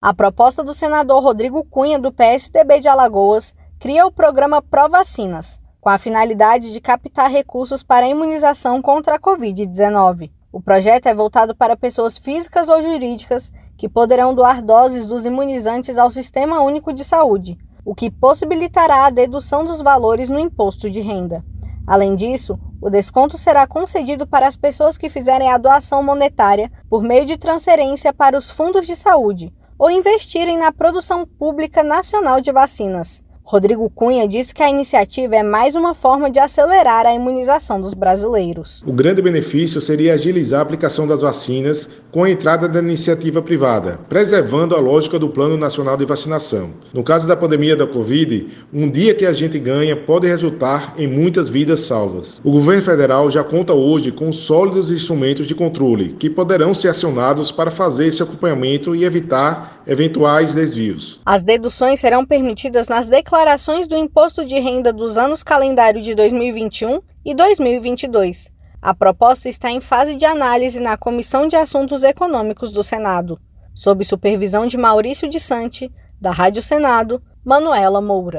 A proposta do senador Rodrigo Cunha, do PSDB de Alagoas, cria o programa Provacinas, com a finalidade de captar recursos para a imunização contra a Covid-19. O projeto é voltado para pessoas físicas ou jurídicas que poderão doar doses dos imunizantes ao Sistema Único de Saúde, o que possibilitará a dedução dos valores no imposto de renda. Além disso, o desconto será concedido para as pessoas que fizerem a doação monetária por meio de transferência para os fundos de saúde ou investirem na produção pública nacional de vacinas. Rodrigo Cunha disse que a iniciativa é mais uma forma de acelerar a imunização dos brasileiros. O grande benefício seria agilizar a aplicação das vacinas com a entrada da iniciativa privada, preservando a lógica do Plano Nacional de Vacinação. No caso da pandemia da Covid, um dia que a gente ganha pode resultar em muitas vidas salvas. O governo federal já conta hoje com sólidos instrumentos de controle que poderão ser acionados para fazer esse acompanhamento e evitar eventuais desvios. As deduções serão permitidas nas declarações do imposto de renda dos anos calendário de 2021 e 2022. A proposta está em fase de análise na Comissão de Assuntos Econômicos do Senado, sob supervisão de Maurício de Sante, da Rádio Senado, Manuela Moura.